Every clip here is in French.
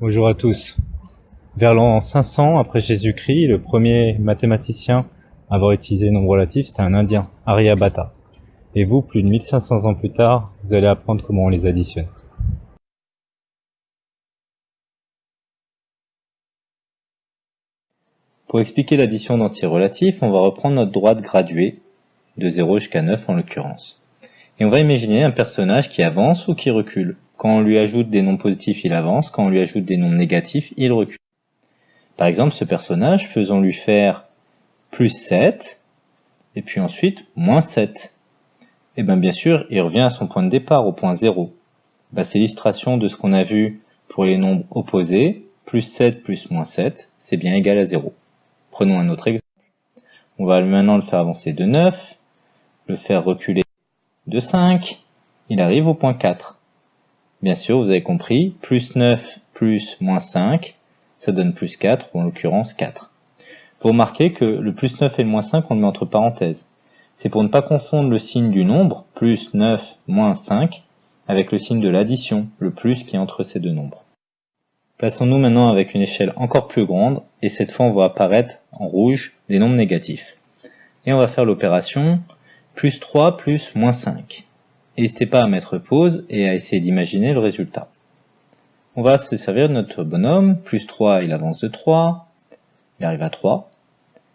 Bonjour à tous. Vers l'an 500 après Jésus-Christ, le premier mathématicien à avoir utilisé le nombre relatif, c'était un Indien, Aryabhata. Et vous, plus de 1500 ans plus tard, vous allez apprendre comment on les additionne. Pour expliquer l'addition d'entiers relatifs, on va reprendre notre droite graduée, de 0 jusqu'à 9 en l'occurrence. Et on va imaginer un personnage qui avance ou qui recule. Quand on lui ajoute des nombres positifs, il avance. Quand on lui ajoute des nombres négatifs, il recule. Par exemple, ce personnage, faisons-lui faire plus 7, et puis ensuite moins 7. Et bien bien sûr, il revient à son point de départ, au point 0. Ben, c'est l'illustration de ce qu'on a vu pour les nombres opposés. Plus 7 plus moins 7, c'est bien égal à 0. Prenons un autre exemple. On va maintenant le faire avancer de 9, le faire reculer de 5, il arrive au point 4. Bien sûr, vous avez compris, plus 9 plus moins 5, ça donne plus 4, ou en l'occurrence 4. Vous remarquez que le plus 9 et le moins 5, on le met entre parenthèses. C'est pour ne pas confondre le signe du nombre, plus 9, moins 5, avec le signe de l'addition, le plus qui est entre ces deux nombres. Plaçons-nous maintenant avec une échelle encore plus grande, et cette fois on va apparaître en rouge des nombres négatifs. Et on va faire l'opération plus 3 plus moins 5. N'hésitez pas à mettre pause et à essayer d'imaginer le résultat. On va se servir de notre bonhomme, plus 3 il avance de 3, il arrive à 3,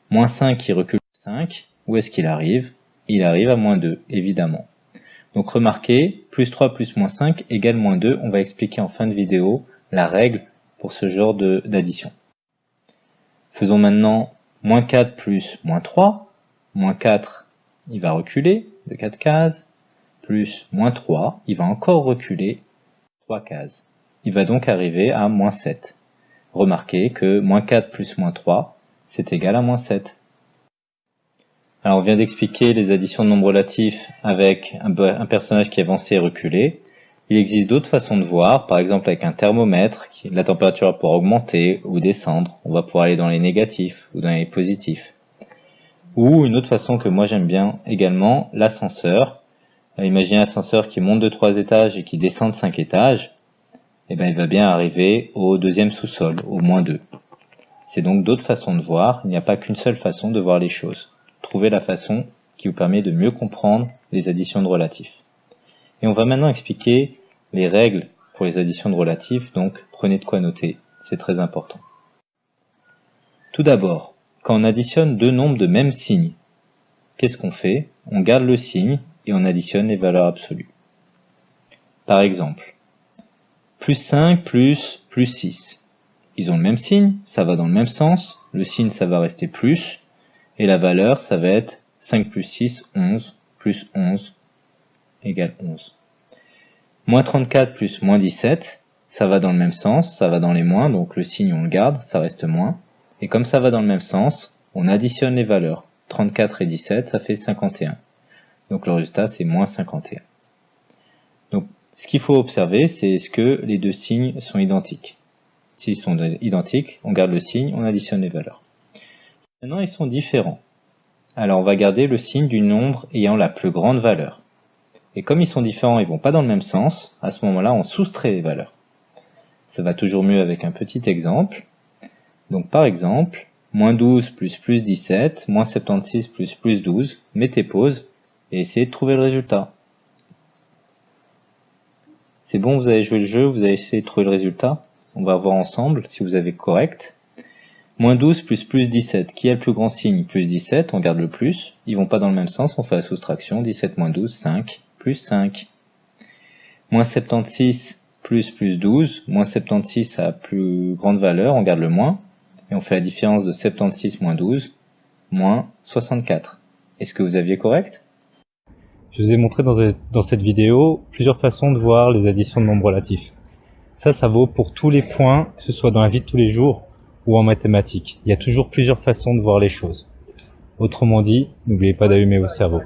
moins 5 il recule de 5, où est-ce qu'il arrive? Il arrive à moins 2, évidemment. Donc remarquez, plus 3 plus moins 5 égale moins 2, on va expliquer en fin de vidéo la règle pour ce genre d'addition. Faisons maintenant moins 4 plus moins 3, moins 4 il va reculer de 4 cases, plus moins 3, il va encore reculer 3 cases. Il va donc arriver à moins 7. Remarquez que moins 4 plus moins 3, c'est égal à moins 7. Alors on vient d'expliquer les additions de nombres relatifs avec un, personnage qui avançait et reculé. Il existe d'autres façons de voir, par exemple avec un thermomètre, la température va pouvoir augmenter ou descendre. On va pouvoir aller dans les négatifs ou dans les positifs. Ou une autre façon que moi j'aime bien également, l'ascenseur. Euh, imaginez un ascenseur qui monte de 3 étages et qui descend de 5 étages. Eh bien il va bien arriver au deuxième sous-sol, au moins 2. C'est donc d'autres façons de voir, il n'y a pas qu'une seule façon de voir les choses. Trouvez la façon qui vous permet de mieux comprendre les additions de relatifs. Et on va maintenant expliquer les règles pour les additions de relatifs, donc prenez de quoi noter, c'est très important. Tout d'abord, quand on additionne deux nombres de même signe, qu'est-ce qu'on fait? On garde le signe et on additionne les valeurs absolues. Par exemple, plus 5 plus plus 6. Ils ont le même signe, ça va dans le même sens, le signe ça va rester plus, et la valeur ça va être 5 plus 6, 11, plus 11 égale 11. Moins 34 plus moins 17, ça va dans le même sens, ça va dans les moins, donc le signe on le garde, ça reste moins. Et comme ça va dans le même sens, on additionne les valeurs. 34 et 17, ça fait 51. Donc le résultat, c'est moins 51. Donc, ce qu'il faut observer, c'est est-ce que les deux signes sont identiques. S'ils sont identiques, on garde le signe, on additionne les valeurs. Maintenant, ils sont différents. Alors, on va garder le signe du nombre ayant la plus grande valeur. Et comme ils sont différents, ils vont pas dans le même sens, à ce moment-là, on soustrait les valeurs. Ça va toujours mieux avec un petit exemple. Donc, par exemple, moins 12 plus plus 17, moins 76 plus plus 12, mettez pause, et essayez de trouver le résultat. C'est bon, vous avez joué le jeu, vous avez essayé de trouver le résultat. On va voir ensemble si vous avez correct. Moins 12 plus plus 17. Qui a le plus grand signe? Plus 17, on garde le plus. Ils vont pas dans le même sens, on fait la soustraction. 17 moins 12, 5. Plus 5. Moins 76 plus plus 12. Moins 76 a plus grande valeur, on garde le moins. Et on fait la différence de 76 moins 12, moins 64. Est-ce que vous aviez correct? Je vous ai montré dans cette vidéo plusieurs façons de voir les additions de nombres relatifs. Ça, ça vaut pour tous les points, que ce soit dans la vie de tous les jours ou en mathématiques. Il y a toujours plusieurs façons de voir les choses. Autrement dit, n'oubliez pas d'allumer vos cerveaux.